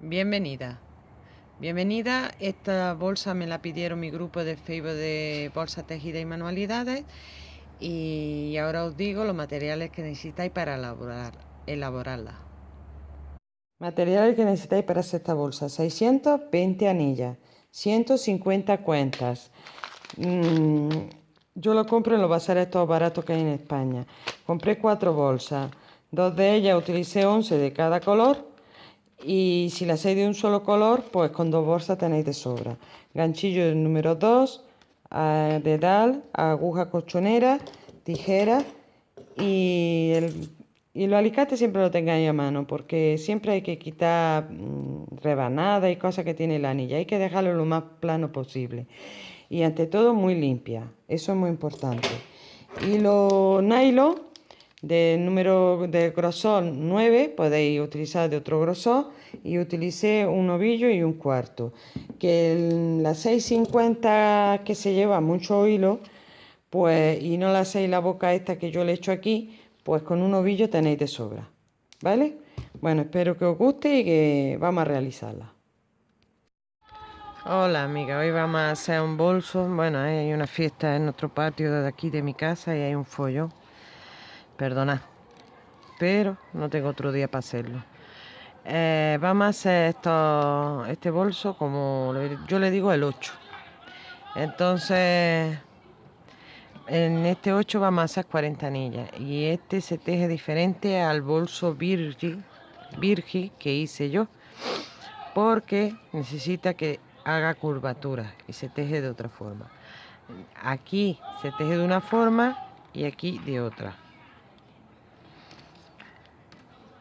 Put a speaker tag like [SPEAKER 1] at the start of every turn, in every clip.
[SPEAKER 1] Bienvenida. Bienvenida. Esta bolsa me la pidieron mi grupo de Facebook de bolsa tejida y manualidades. Y ahora os digo los materiales que necesitáis para elaborar, elaborarla. Materiales que necesitáis para hacer esta bolsa. 620 anillas, 150 cuentas. Mm, yo lo compro en los bazares estos baratos que hay en España. Compré cuatro bolsas. Dos de ellas utilicé 11 de cada color y si la hacéis de un solo color, pues con dos bolsas tenéis de sobra. Ganchillo número 2, dedal, aguja colchonera, tijera y, el, y los alicates siempre lo tengáis a mano porque siempre hay que quitar mm, rebanadas y cosas que tiene la anilla. Hay que dejarlo lo más plano posible. Y ante todo muy limpia, eso es muy importante. Y los nylon de número de grosor 9 podéis utilizar de otro grosor y utilicé un ovillo y un cuarto que la 650 que se lleva mucho hilo pues y no la hacéis la boca esta que yo le echo aquí pues con un ovillo tenéis de sobra vale bueno espero que os guste y que vamos a realizarla. Hola amiga, hoy vamos a hacer un bolso. Bueno, hay una fiesta en nuestro patio de aquí de mi casa y hay un follón perdonad, pero no tengo otro día para hacerlo. Eh, vamos a hacer esto, este bolso como yo le digo el 8. Entonces, en este 8 vamos a hacer 40 anillas y este se teje diferente al bolso Virgi, Virgi que hice yo porque necesita que haga curvatura y se teje de otra forma. Aquí se teje de una forma y aquí de otra.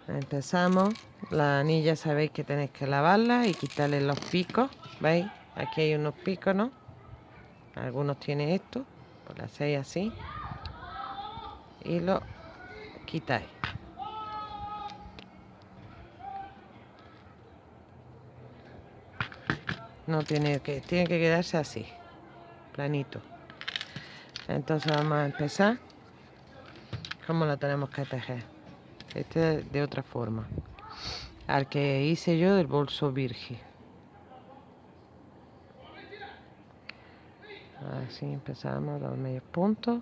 [SPEAKER 1] Empezamos. La anilla sabéis que tenéis que lavarla y quitarle los picos. ¿Veis? Aquí hay unos picos, ¿no? Algunos tienen esto. Pues lo hacéis así. Y lo quitáis. No tiene que, tiene que quedarse así. Planito. Entonces vamos a empezar. ¿Cómo lo tenemos que tejer? Este de otra forma. Al que hice yo del bolso virgen. Así empezamos los medios puntos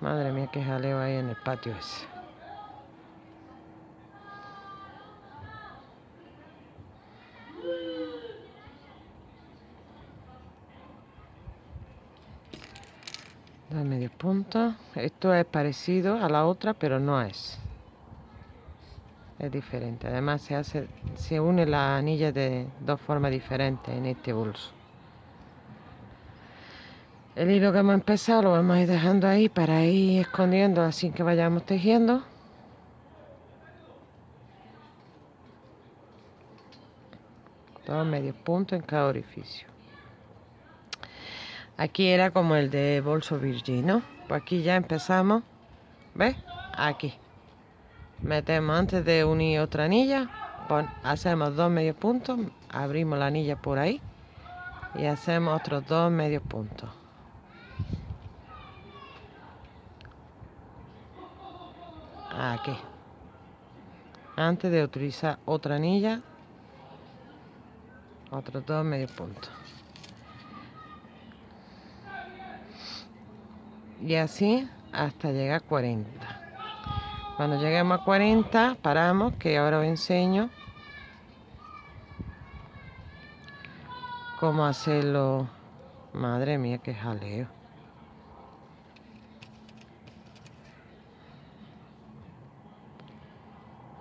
[SPEAKER 1] madre mía que jaleo ahí en el patio ese medios puntos esto es parecido a la otra pero no es. Es diferente. Además se hace se une la anilla de dos formas diferentes en este bolso. El hilo que hemos empezado lo vamos a ir dejando ahí para ir escondiendo así que vayamos tejiendo. Dos medios puntos en cada orificio Aquí era como el de bolso virgin, ¿no? Pues aquí ya empezamos. ¿Ves? Aquí. Metemos antes de unir otra anilla. hacemos dos medios puntos. Abrimos la anilla por ahí. Y hacemos otros dos medios puntos. Aquí. Antes de utilizar otra anilla. Otros dos medios puntos. Y así hasta llegar a 40 cuando lleguemos a 40 paramos que ahora os enseño cómo hacerlo. Madre mía qué jaleo.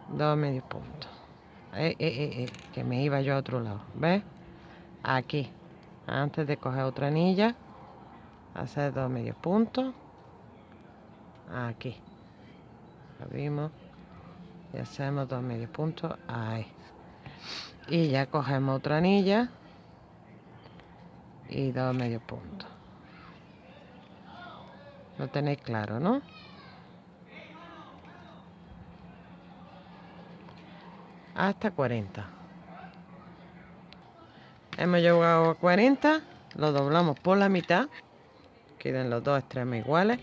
[SPEAKER 1] Dos medios puntos eh, eh, eh, eh, que me iba yo a otro lado ¿ves? aquí antes de coger otra anilla hacer dos medios puntos aquí. Abrimos. Y hacemos dos medios puntos ahí. Y ya cogemos otra anilla. Y dos medios puntos lo tenéis claro no hasta 40 hemos llegado a 40 lo doblamos por la mitad queden los dos extremos iguales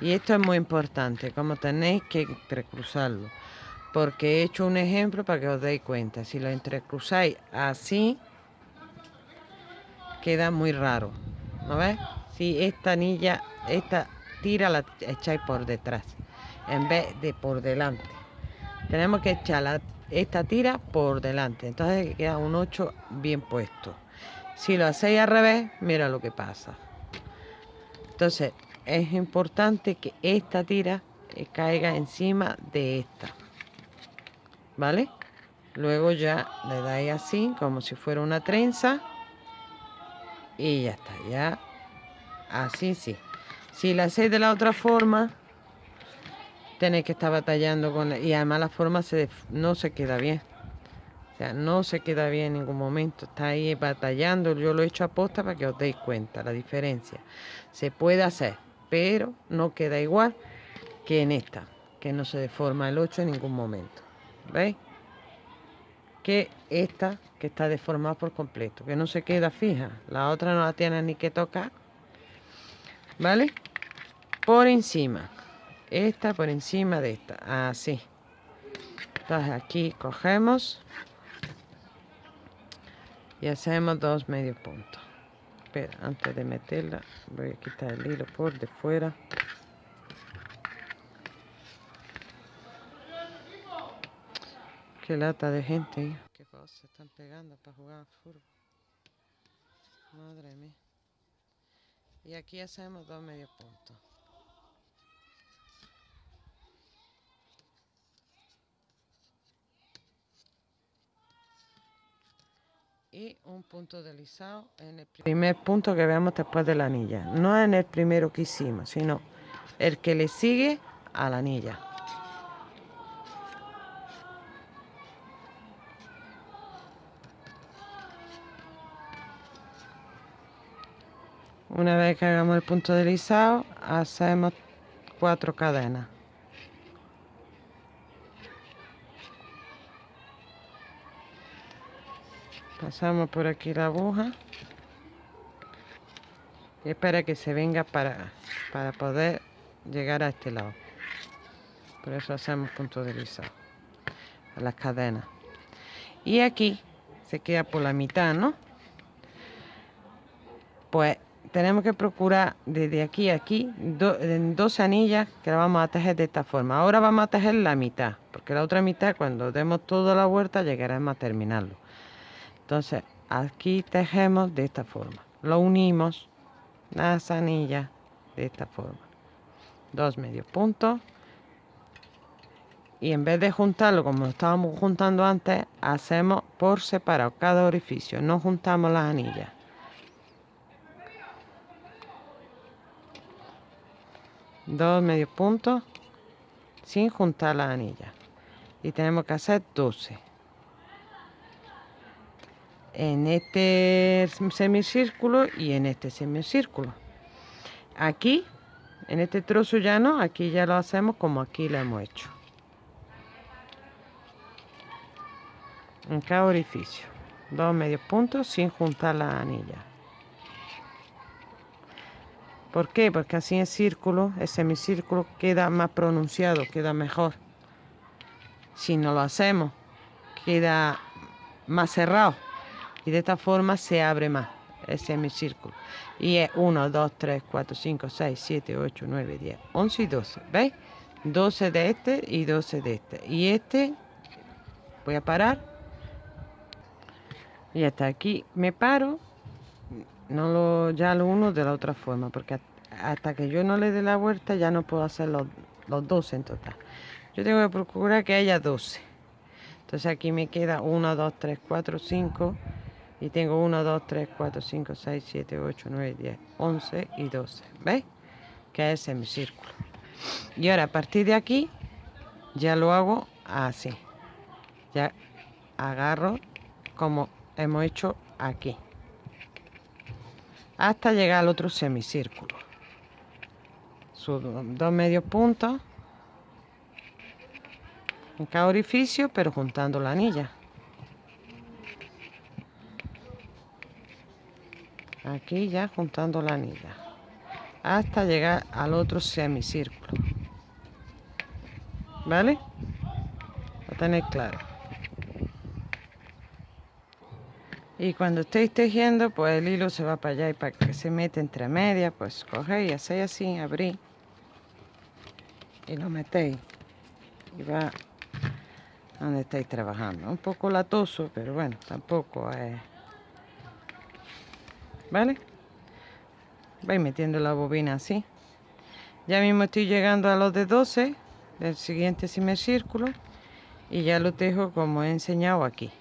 [SPEAKER 1] y esto es muy importante como tenéis que precruzarlo porque he hecho un ejemplo para que os deis cuenta. Si lo entrecruzáis así, queda muy raro. ¿No ves? Si esta anilla, esta tira la echáis por detrás, en vez de por delante. Tenemos que echar esta tira por delante, entonces queda un 8 bien puesto. Si lo hacéis al revés, mira lo que pasa. Entonces, es importante que esta tira eh, caiga encima de esta. ¿vale? Luego ya le dais así, como si fuera una trenza. Y ya está, ya. Así sí. Si la hacéis de la otra forma, tenéis que estar batallando con... y además la forma se, no se queda bien. O sea, no se queda bien en ningún momento. Está ahí batallando. Yo lo he hecho a posta para que os deis cuenta la diferencia. Se puede hacer, pero no queda igual que en esta, que no se deforma el 8 en ningún momento. ¿Veis? Que esta que está deformada por completo, que no se queda fija. La otra no la tiene ni que tocar. ¿Vale? Por encima. Esta por encima de esta. Así. Entonces aquí cogemos y hacemos dos medios puntos. Espera, antes de meterla, voy a quitar el hilo por de fuera. Qué lata de gente. Qué cosas están pegando para jugar al fútbol. Madre mía. Y aquí hacemos dos medios puntos. Y un punto deslizado en el primer punto que vemos después de la anilla. No en el primero que hicimos, sino el que le sigue a la anilla. Una vez que hagamos el punto deslizado, hacemos cuatro cadenas. Pasamos por aquí la aguja. Y espera que se venga para, para poder llegar a este lado. Por eso hacemos punto deslizado. A las cadenas. Y aquí se queda por la mitad, ¿no? Pues tenemos que procurar desde aquí a aquí dos anillas que la vamos a tejer de esta forma. Ahora vamos a tejer la mitad, porque la otra mitad cuando demos toda la vuelta llegaremos a terminarlo. Entonces aquí tejemos de esta forma. Lo unimos las anillas de esta forma. Dos medios puntos. Y en vez de juntarlo como estábamos juntando antes, hacemos por separado cada orificio. No juntamos las anillas. dos medios puntos sin juntar las anillas y tenemos que hacer 12 en este semicírculo y en este semicírculo aquí en este trozo ya no aquí ya lo hacemos como aquí lo hemos hecho en cada orificio dos medios puntos sin juntar las anillas ¿Por qué? Porque así en círculo, el semicírculo queda más pronunciado, queda mejor. Si no lo hacemos, queda más cerrado. Y de esta forma se abre más el semicírculo. Y es 1, 2, 3, 4, 5, 6, 7, 8, 9, 10, 11 y 12. ¿Veis? 12 de este y 12 de este. Y este, voy a parar. Y hasta aquí me paro no lo, ya lo uno de la otra forma, porque hasta que yo no le dé la vuelta ya no puedo hacer los, los 12 en total. Yo tengo que procurar que haya 12. Entonces aquí me queda 1, 2, 3, 4, 5 y tengo 1, 2, 3, 4, 5, 6, 7, 8, 9, 10, 11 y 12. ¿Veis? Que es el círculo. Y ahora a partir de aquí ya lo hago así. Ya agarro como hemos hecho aquí hasta llegar al otro semicírculo. Subo dos medios puntos en cada orificio, pero juntando la anilla. Aquí ya juntando la anilla. Hasta llegar al otro semicírculo. ¿Vale? para tener claro. Y cuando estéis tejiendo, pues el hilo se va para allá y para que se mete entre medias, pues cogéis, hacéis así, abrís y lo metéis y va donde estáis trabajando. Un poco latoso, pero bueno, tampoco es... ¿Vale? Vais metiendo la bobina así. Ya mismo estoy llegando a los de 12 del siguiente círculo y ya lo tejo como he enseñado aquí.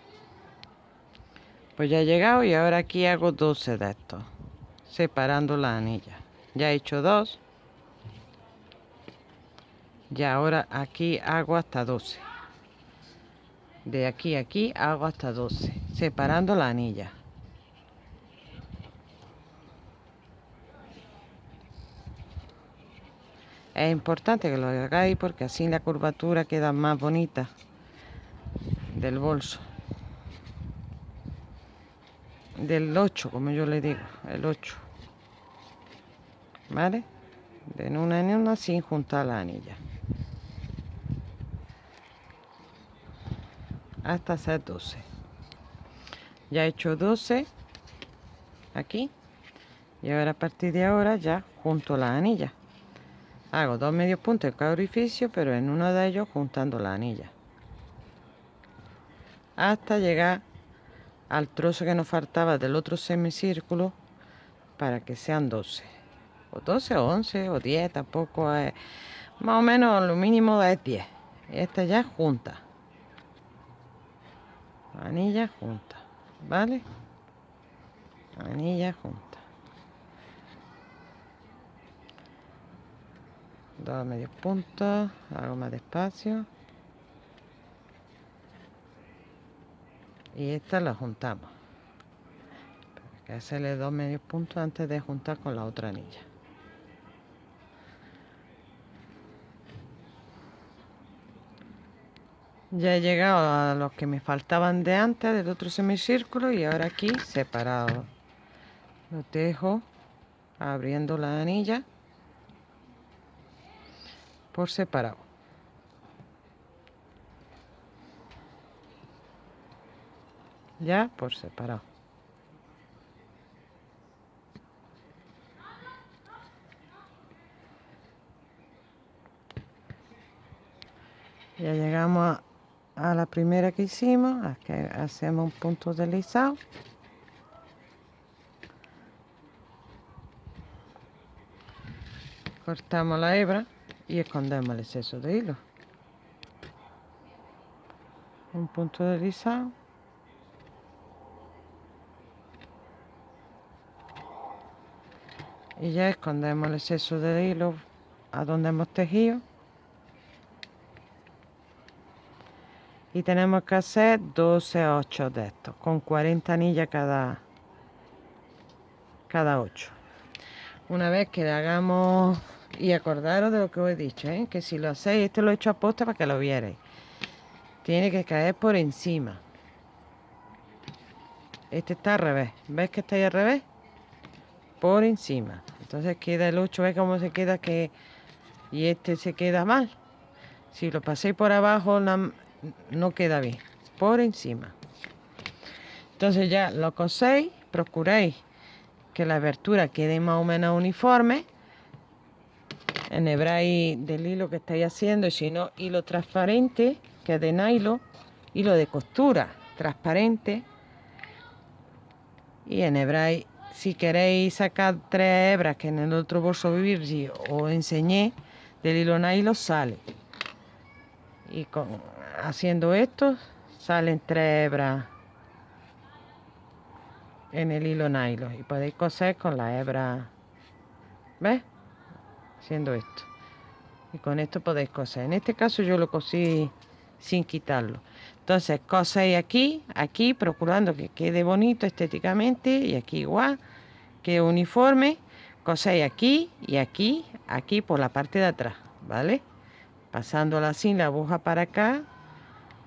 [SPEAKER 1] Pues ya he llegado y ahora aquí hago 12 de estos, separando la anilla. Ya he hecho dos. Y ahora aquí hago hasta 12. De aquí a aquí hago hasta 12, separando la anilla. Es importante que lo hagáis porque así la curvatura queda más bonita del bolso. Del 8 como yo le digo el 8 vale de una en una sin juntar la anilla. Hasta hacer 12 ya he hecho 12 aquí. Y ahora a partir de ahora ya junto la anilla hago dos medios puntos en cada orificio pero en uno de ellos juntando la anilla. Hasta llegar al trozo que nos faltaba del otro semicírculo para que sean 12 o 12 o 11 o 10 tampoco es más o menos lo mínimo es 10 esta ya junta. Anilla junta vale anilla junta dos medios puntos hago más despacio. Y esta la juntamos. Hay que hacerle dos medios puntos antes de juntar con la otra anilla. Ya he llegado a los que me faltaban de antes del otro semicírculo y ahora aquí separado. Lo tejo abriendo la anilla por separado ya por separado. Ya llegamos a, la primera que hicimos, aquí hacemos un punto deslizado. Cortamos la hebra y escondemos el exceso de hilo. Un punto deslizado. y ya escondemos el exceso de hilo a donde hemos tejido y tenemos que hacer 12 8 de estos con 40 anillas cada cada 8 una vez que hagamos y acordaros de lo que os he dicho ¿eh? que si lo hacéis este lo he hecho a posta para que lo vierais tiene que caer por encima este está al revés ¿ves que está ahí al revés? por encima entonces queda el 8, ve cómo se queda que y este se queda mal. Si lo paséis por abajo no queda bien, por encima. Entonces ya lo coséis, procuréis que la abertura quede más o menos uniforme. Enhebráis del hilo que estáis haciendo y si no, hilo transparente, que es de nylon, hilo de costura transparente. Y enhebráis si queréis sacar tres hebras que en el otro bolso virgin os enseñé del hilo nylon sale. Y con, haciendo esto salen tres hebras en el hilo nylon y podéis coser con la hebra ¿ves? Haciendo esto y con esto podéis coser en este caso yo lo cosí sin quitarlo entonces coséis aquí, aquí, procurando que quede bonito estéticamente y aquí igual, que uniforme. Coséis aquí y aquí, aquí por la parte de atrás, ¿vale? Pasándola así la aguja para acá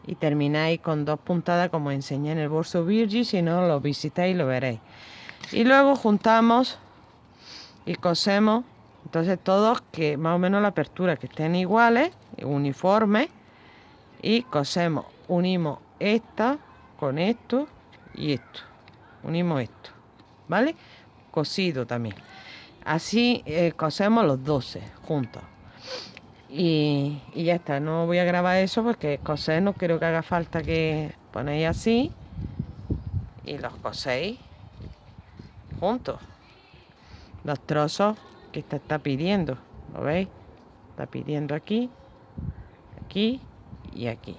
[SPEAKER 1] y termináis con dos puntadas como enseñé en el bolso Virgin, si no lo visitáis lo veréis. Y luego juntamos y cosemos, entonces todos que más o menos la apertura que estén iguales, uniformes, y cosemos unimos esta con esto y esto. Unimos esto vale cosido también. Así eh, cosemos los 12 juntos. Y, y, ya está no voy a grabar eso porque coser no creo que haga falta que ponéis así y los coséis juntos. Los trozos esta está pidiendo ¿lo veis? está pidiendo aquí aquí y aquí.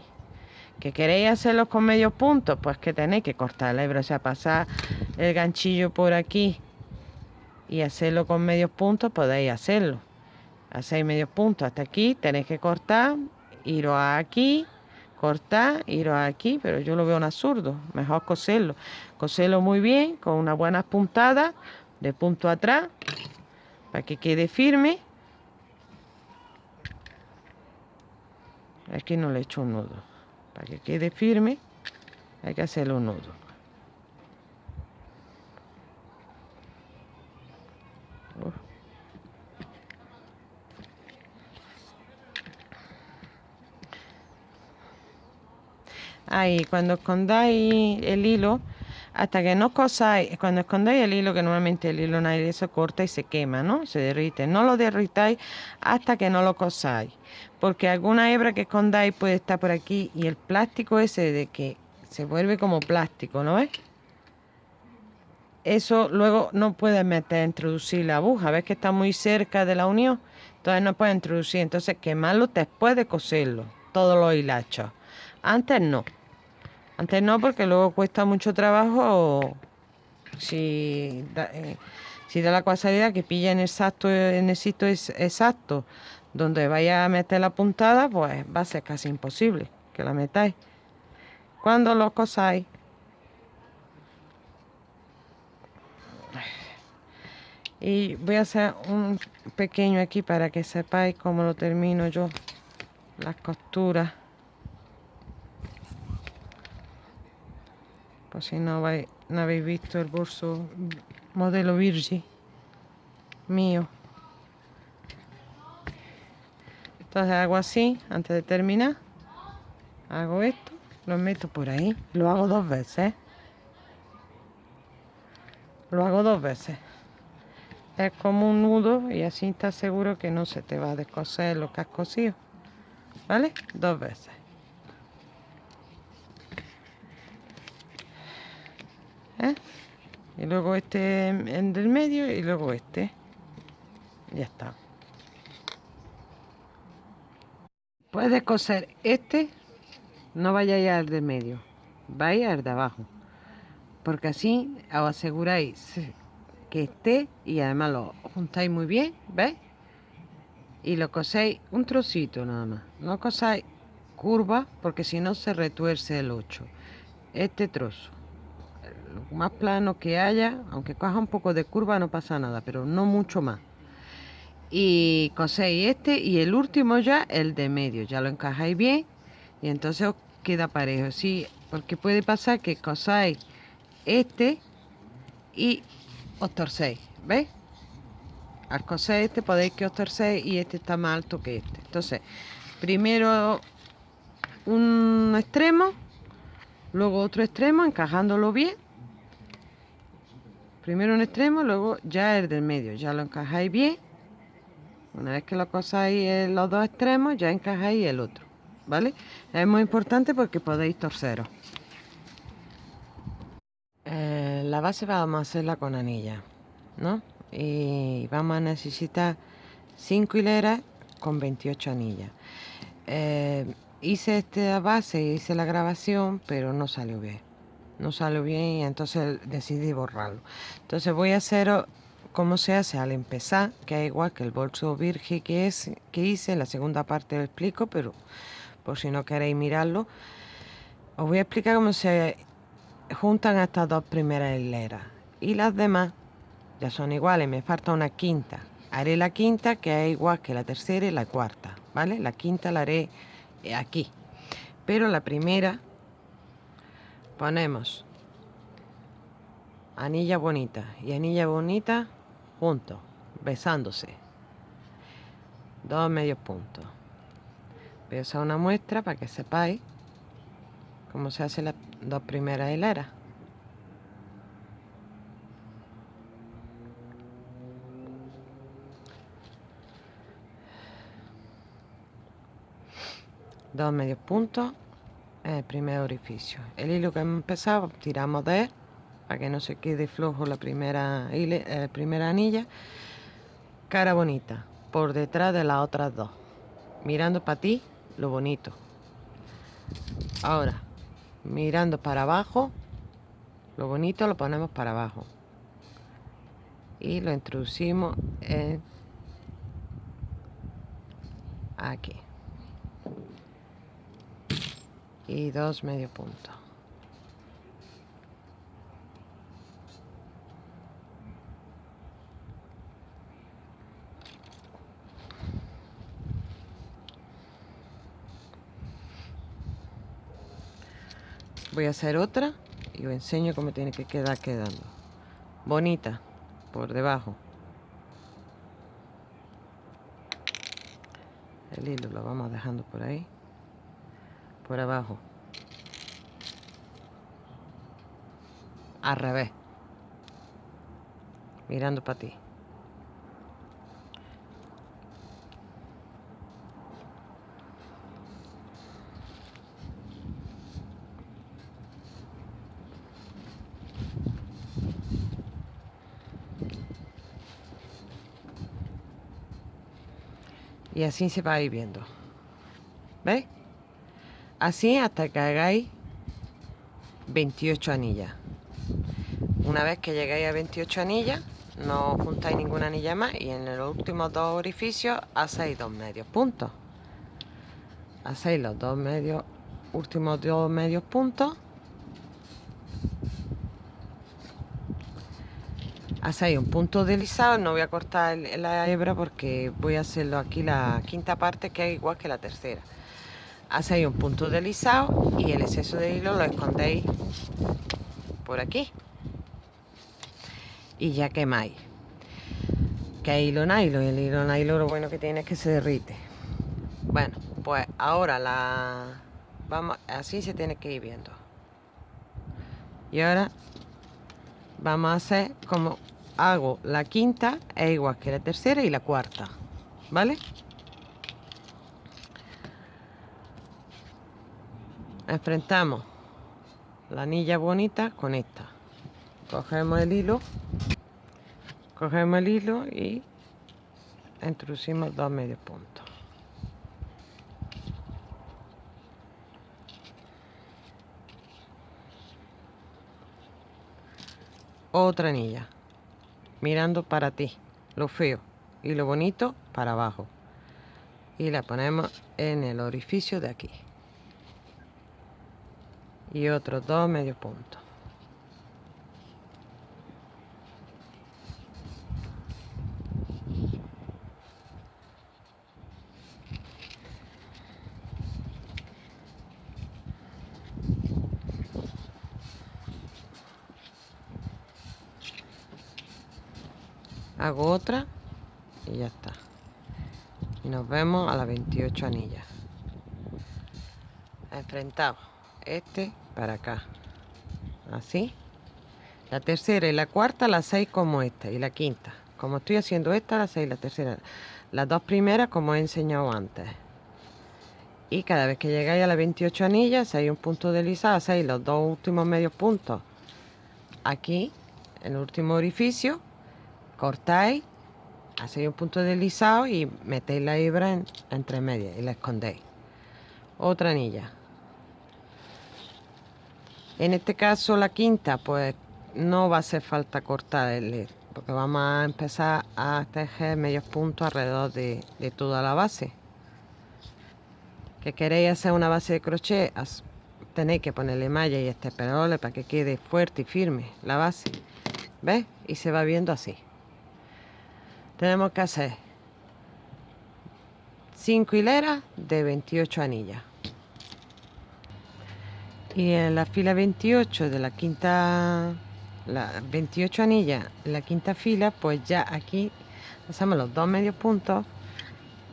[SPEAKER 1] Que queréis hacerlos con medios puntos pues que tenéis que cortar la hebra o sea pasar el ganchillo por aquí y hacerlo con medios puntos podéis hacerlo. Hacéis medios puntos hasta aquí tenéis que cortar iros aquí cortar iros aquí pero yo lo veo un absurdo mejor coserlo. Coserlo muy bien con unas buenas puntadas de punto atrás para que quede firme. Aquí no le he hecho un nudo. Para que quede firme hay que hacerle un nudo. Ahí cuando escondáis el hilo hasta que no cosáis, cuando escondáis el hilo, que normalmente el hilo nadie se corta y se quema, ¿no? Se derrite. No lo derritáis hasta que no lo cosáis. Porque alguna hebra que escondáis puede estar por aquí y el plástico ese de que se vuelve como plástico, ¿no ves? Eso luego no puedes meter, introducir la aguja. ¿Ves que está muy cerca de la unión? Entonces no puedes introducir. Entonces quemarlo después de coserlo. Todos los hilachos. Antes no. Antes no, porque luego cuesta mucho trabajo si da, eh, si da la casualidad que pilla en exacto, en el sitio exacto donde vaya a meter la puntada, pues va a ser casi imposible que la metáis. Cuando lo cosáis, y voy a hacer un pequeño aquí para que sepáis cómo lo termino yo las costuras si no, no habéis visto el bolso modelo Virgi mío. Entonces hago así, antes de terminar, hago esto, lo meto por ahí, lo hago dos veces. Lo hago dos veces. Es como un nudo y así estás seguro que no se te va a descoser lo que has cosido. ¿Vale? Dos veces. ¿Eh? y luego este en del medio y luego este. Ya está. Puedes coser este no vayáis al del medio vaya al de abajo porque así os aseguráis que esté y además lo juntáis muy bien ¿veis? y lo coséis un trocito nada más. No cosáis curva porque si no se retuerce el 8 este trozo más plano que haya, aunque coja un poco de curva no pasa nada, pero no mucho más. Y coséis este y el último ya, el de medio, ya lo encajáis bien y entonces os queda parejo. Sí, porque puede pasar que cosáis este y os torcéis, ¿veis? Al coser este podéis que os torcéis y este está más alto que este. Entonces, primero un extremo, luego otro extremo, encajándolo bien primero un extremo, luego ya el del medio, ya lo encajáis bien. Una vez que lo cosáis los dos extremos, ya encajáis el otro, ¿vale? Es muy importante porque podéis torceros. Eh, la base vamos a hacerla con anilla, ¿no? Y vamos a necesitar 5 hileras con 28 anillas. Eh, hice esta base, hice la grabación, pero no salió bien no salió bien y entonces decidí borrarlo. Entonces voy a hacer como se hace al empezar, que es igual que el bolso virgen que, es, que hice, la segunda parte lo explico, pero por si no queréis mirarlo, os voy a explicar cómo se juntan estas dos primeras hileras. Y las demás ya son iguales, me falta una quinta. Haré la quinta que es igual que la tercera y la cuarta, ¿vale? La quinta la haré aquí. Pero la primera ponemos anilla bonita y anilla bonita juntos, besándose. Dos medios puntos. voy a usar una muestra para que sepáis cómo se hacen las dos primeras hileras dos medios puntos el primer orificio. El hilo que hemos empezado tiramos de él para que no se quede flojo la primera, la primera anilla. Cara bonita por detrás de las otras dos. Mirando para ti lo bonito. Ahora mirando para abajo lo bonito lo ponemos para abajo. Y lo introducimos en aquí y dos medio punto. Voy a hacer otra y os enseño cómo tiene que quedar quedando. Bonita por debajo. El hilo lo vamos dejando por ahí por abajo. Al revés. Mirando para ti. Y así se va a ir ¿veis? Así hasta que hagáis 28 anillas. Una vez que llegáis a 28 anillas no juntáis ninguna anilla más y en los últimos dos orificios hacéis dos medios puntos. Hacéis los dos medios últimos dos medios puntos. Hacéis un punto deslizado no voy a cortar la hebra porque voy a hacerlo aquí la quinta parte que es igual que la tercera hacéis un punto deslizado y el exceso de hilo lo escondéis por aquí. Y ya quemáis. Que hay hilo nylon el hilo nylon lo bueno que tiene es que se derrite. Bueno pues ahora la vamos así se tiene que ir viendo. Y ahora vamos a hacer como hago la quinta es igual que la tercera y la cuarta vale enfrentamos la anilla bonita con esta. Cogemos el hilo cogemos el hilo y introducimos dos medios puntos. Otra anilla mirando para ti lo feo y lo bonito para abajo. Y la ponemos en el orificio de aquí y otros dos medio puntos hago otra y ya está. Y nos vemos a las 28 anillas. Enfrentamos este para acá. Así. La tercera y la cuarta las seis como esta y la quinta. Como estoy haciendo esta la seis la tercera. Las dos primeras como he enseñado antes. Y cada vez que llegáis a las 28 anillas hay un punto deslizado hacéis los dos últimos medios puntos. Aquí en el último orificio cortáis hacéis un punto deslizado y metéis la hebra entre medias y la escondéis. Otra anilla en este caso la quinta, pues no va a hacer falta cortar el porque vamos a empezar a tejer medios puntos alrededor de, toda la base. Que queréis hacer una base de crochet, tenéis que ponerle malla y este perole para que quede fuerte y firme la base. ¿Ves? Y se va viendo así. Tenemos que hacer 5 hileras de 28 anillas y en la fila 28 de la quinta la 28 anillas en la quinta fila pues ya aquí hacemos los dos medios puntos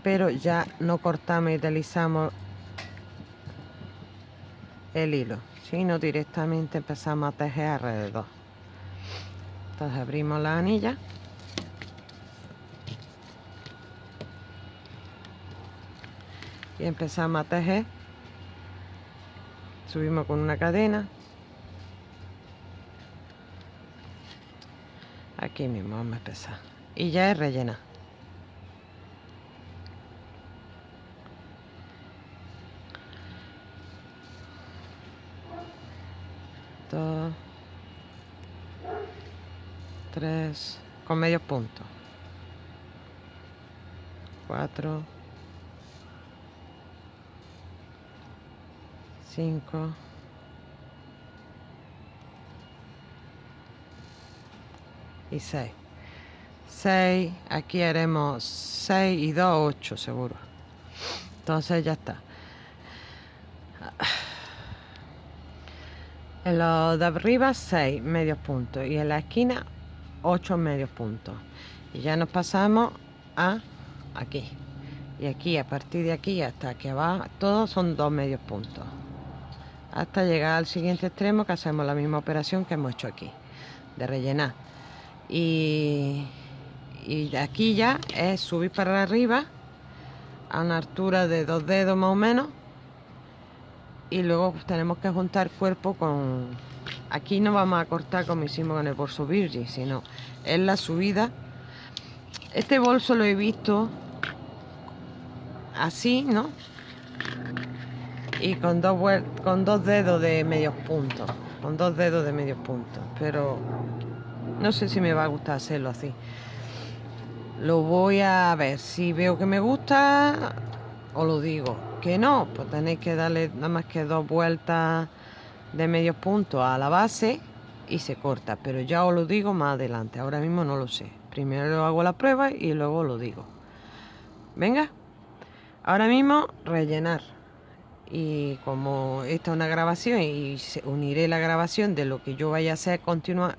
[SPEAKER 1] pero ya no cortamos y deslizamos el hilo sino directamente empezamos a tejer alrededor. Entonces abrimos la anilla. Y empezamos a tejer subimos con una cadena. Aquí mismo vamos a empezar. Y ya es rellena. Dos. Tres. Con medio punto. Cuatro 5 y 6 6 aquí haremos 6 y 2 8 seguro. Entonces ya está. En los de arriba 6 medios puntos y en la esquina 8 medios puntos y ya nos pasamos a aquí. Y aquí a partir de aquí hasta que va todos son dos medios puntos hasta llegar al siguiente extremo que hacemos la misma operación que hemos hecho aquí de rellenar. Y, y aquí ya es subir para arriba a una altura de dos dedos más o menos y luego tenemos que juntar cuerpo con aquí no vamos a cortar como hicimos con el bolso virgin sino es la subida. Este bolso lo he visto así no y con dos, con dos dedos de medios puntos. Con dos dedos de medios puntos. Pero no sé si me va a gustar hacerlo así. Lo voy a ver. Si veo que me gusta, os lo digo. Que no, pues tenéis que darle nada más que dos vueltas de medios puntos a la base y se corta. Pero ya os lo digo más adelante. Ahora mismo no lo sé. Primero hago la prueba y luego lo digo. Venga. Ahora mismo rellenar y como esta es una grabación y uniré la grabación de lo que yo vaya a hacer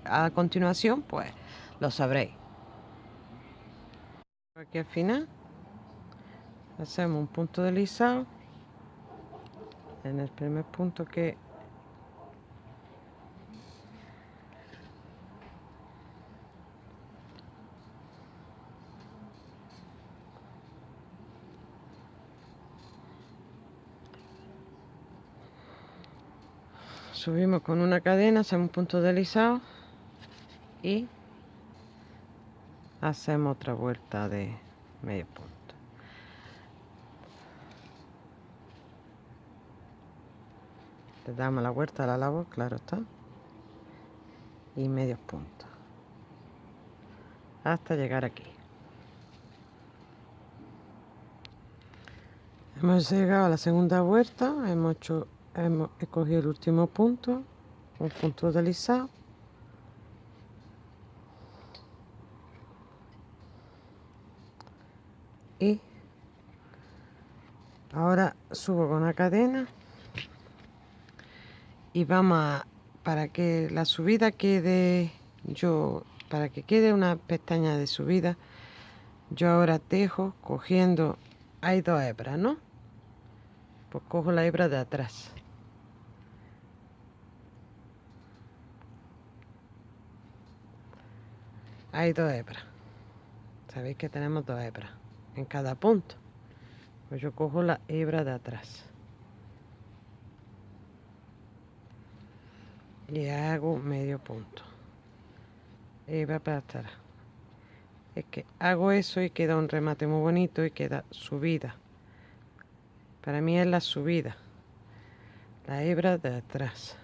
[SPEAKER 1] a continuación, pues lo sabréis. Aquí al final hacemos un punto deslizado en el primer punto que subimos con una cadena, hacemos un punto deslizado y hacemos otra vuelta de medio punto. Le damos la vuelta a la labor, claro está, y medio puntos hasta llegar aquí. Hemos llegado a la segunda vuelta, hemos hecho hemos escogido el último punto un punto deslizado y ahora subo con la cadena y vamos a para que la subida quede yo para que quede una pestaña de subida yo ahora tejo cogiendo hay dos hebras no pues cojo la hebra de atrás hay dos hebras. Sabéis que tenemos dos hebras en cada punto. Pues yo cojo la hebra de atrás. Y hago medio punto. Hebra para atrás. Es que hago eso y queda un remate muy bonito y queda subida. Para mí es la subida. La hebra de atrás.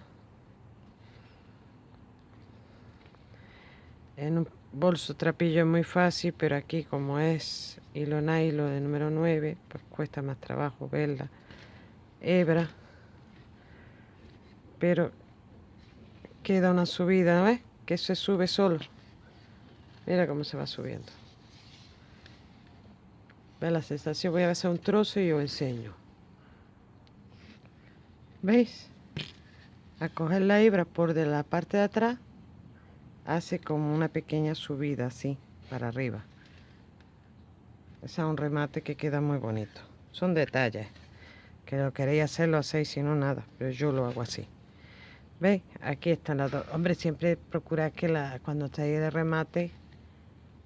[SPEAKER 1] En un bolso trapillo es muy fácil, pero aquí como es hilo nylon de número 9, pues cuesta más trabajo verla. Hebra. Pero queda una subida, ¿ves? Que se sube solo. Mira cómo se va subiendo. ¿Ves la sensación? Voy a hacer un trozo y os enseño. ¿Veis? A coger la hebra por de la parte de atrás hace como una pequeña subida así para arriba es un remate que queda muy bonito son detalles que lo queréis hacer, lo hacéis, si no, nada. Pero yo lo hago así. ¿Veis? Aquí están las dos. Hombre, siempre procurar que la, cuando estéis de remate,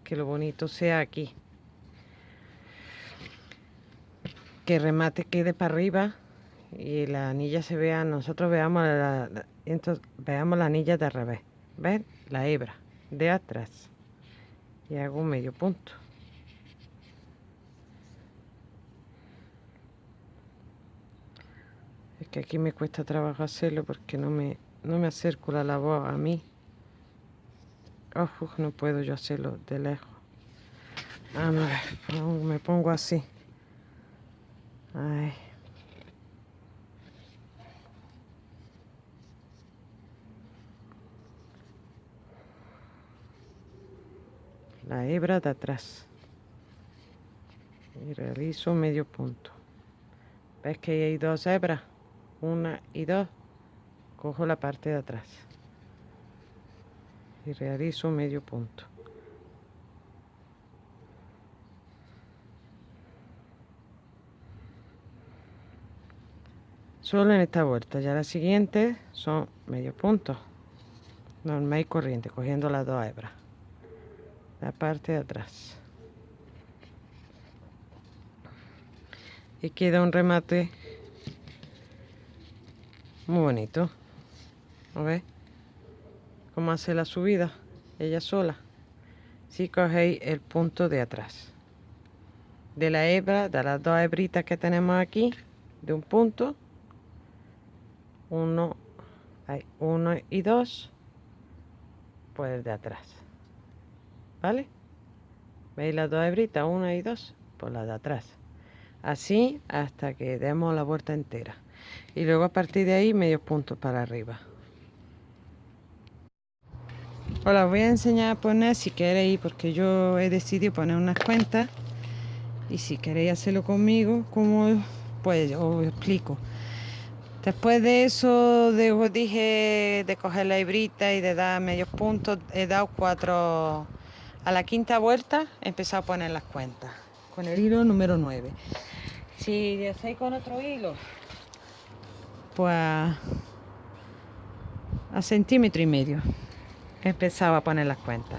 [SPEAKER 1] que lo bonito sea aquí. Que el remate quede para arriba y la anilla se vea, nosotros veamos la, entonces, veamos la anilla de revés. ¿Ven? La hebra de atrás. Y hago medio punto. Es que aquí me cuesta trabajo hacerlo porque no me, no me la voz a mí. Ojo, no puedo yo hacerlo de lejos. A ver, me pongo así. Ay. La hebra de atrás. Y realizo medio punto. Ves que hay dos hebras una y dos. Cojo la parte de atrás. Y realizo medio punto. Solo en esta vuelta. Ya la siguiente son medio punto. Normal y corriente cogiendo las dos hebras la parte de atrás. Y queda un remate muy bonito. A ver cómo hace la subida ella sola. Si cogéis el punto de atrás. De la hebra de las dos hebritas que tenemos aquí de un punto. Uno hay uno y dos. Pues de atrás ¿vale? ¿Veis las dos hebritas? Una y dos, por la de atrás. Así hasta que demos la vuelta entera. Y luego a partir de ahí medio puntos para arriba. Os voy a enseñar a poner si queréis, porque yo he decidido poner unas cuentas. Y si queréis hacerlo conmigo, como pues os explico. Después de eso, de, dije de coger la hebrita y de dar medios puntos, he dado cuatro a la quinta vuelta he empezado a poner las cuentas con el hilo número 9. Si hacéis con otro hilo, pues a centímetro y medio he empezado a poner las cuentas.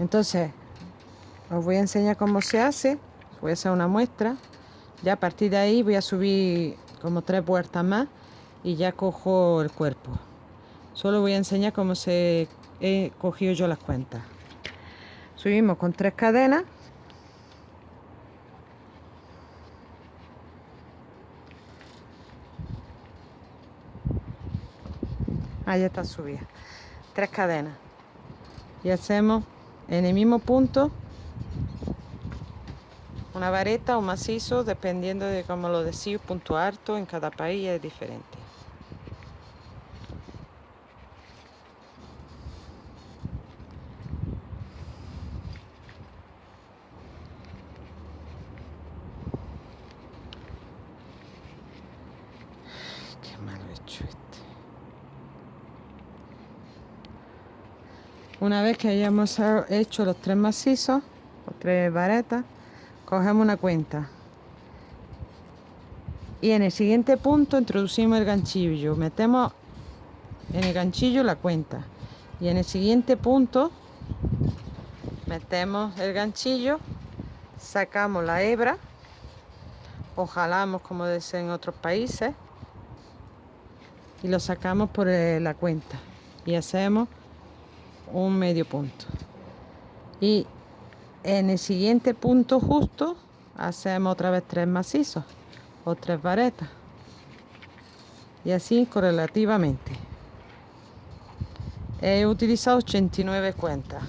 [SPEAKER 1] Entonces, os voy a enseñar cómo se hace. Voy a hacer una muestra. Ya a partir de ahí voy a subir como tres vueltas más y ya cojo el cuerpo. Solo voy a enseñar cómo se he cogido yo las cuentas subimos con tres cadenas. Ahí está subida. Tres cadenas. Y hacemos en el mismo punto una vareta o macizo dependiendo de cómo lo decís punto alto en cada país es diferente Una vez que hayamos hecho los tres macizos, los tres varetas, cogemos una cuenta. Y en el siguiente punto introducimos el ganchillo. Metemos en el ganchillo la cuenta. Y en el siguiente punto metemos el ganchillo, sacamos la hebra o jalamos como dicen en otros países y lo sacamos por eh, la cuenta y hacemos un medio punto. Y en el siguiente punto justo hacemos otra vez tres macizos o tres varetas. Y así correlativamente. He utilizado 89 cuentas.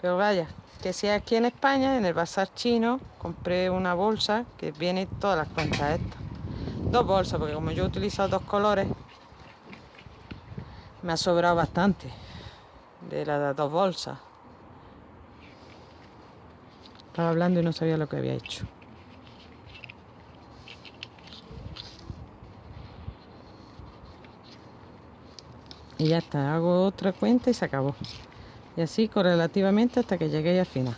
[SPEAKER 1] Pero vaya que si aquí en España en el bazar chino compré una bolsa que viene todas las cuentas estas. Dos bolsas porque como yo he utilizado dos colores me ha sobrado bastante de las dos bolsas. Estaba hablando y no sabía lo que había hecho. Y ya está, hago otra cuenta y se acabó. Y así correlativamente hasta que llegué al final.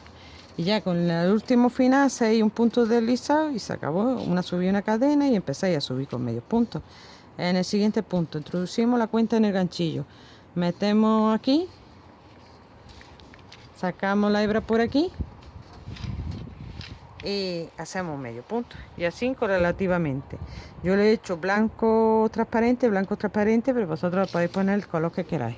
[SPEAKER 1] y ya con el último final hacéis un punto deslizado y se acabó una subí una cadena y empezáis a subir con medio punto en el siguiente punto introducimos la cuenta en el ganchillo metemos aquí sacamos la hebra por aquí y hacemos medio punto y así correlativamente. Yo le he hecho blanco transparente blanco transparente pero vosotros podéis poner el color que queráis.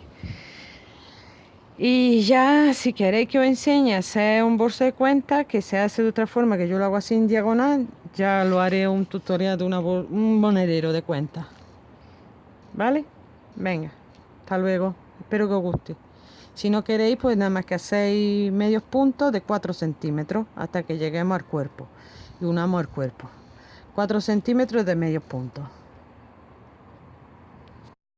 [SPEAKER 1] Y ya si queréis que os enseñe a hacer un bolso de cuenta que se hace de otra forma que yo lo hago así en diagonal ya lo haré un tutorial de un monedero de cuenta. Vale venga hasta luego. Espero que os guste si no queréis, pues nada más que hacéis medios puntos de 4 centímetros hasta que lleguemos al cuerpo y unamos el cuerpo. 4 centímetros de medios puntos.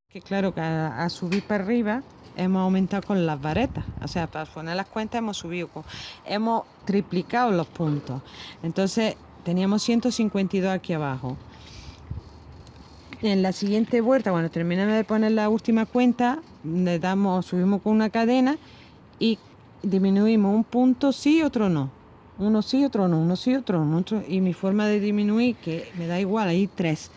[SPEAKER 1] Que claro que a, subir para arriba hemos aumentado con las varetas. O sea, para poner las cuentas hemos subido, hemos triplicado los puntos. Entonces teníamos 152 aquí abajo en la siguiente vuelta, cuando terminemos de poner la última cuenta, le damos, subimos con una cadena y disminuimos un punto sí, otro no. Uno sí, otro no, uno sí, otro no. y mi forma de disminuir, que me da igual, hay tres.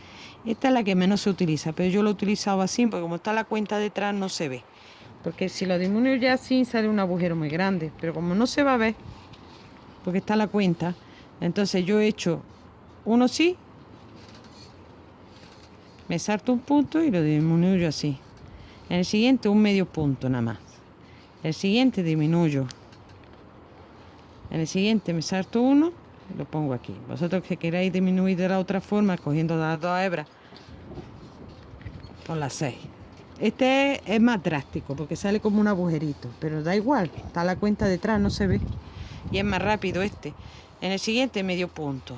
[SPEAKER 1] Esta es la que menos se utiliza, pero yo lo he utilizado así porque como está la cuenta detrás no se ve. Porque si lo disminuyo ya así sale un agujero muy grande, pero como no se va a ver, porque está la cuenta, entonces yo he hecho uno sí, me salto un punto y lo disminuyo así. En el siguiente un medio punto nada más. El siguiente disminuyo. En el siguiente me salto uno y lo pongo aquí. Vosotros que queráis disminuir de la otra forma, cogiendo las dos hebras, por las seis. Este es más drástico porque sale como un agujerito, pero da igual, está la cuenta detrás, no se ve. Y es más rápido este. En el siguiente medio punto.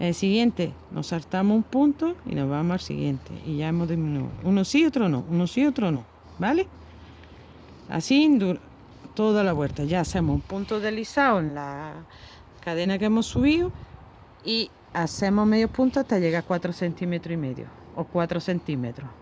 [SPEAKER 1] El siguiente, nos saltamos un punto y nos vamos al siguiente. Y ya hemos disminuido. Uno sí, otro no. Uno sí, otro no. ¿Vale? Así toda la vuelta. Ya hacemos un punto deslizado en la cadena que hemos subido y hacemos medio punto hasta llegar a 4 centímetros y medio o 4 centímetros.